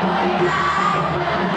Vai, vai, vai.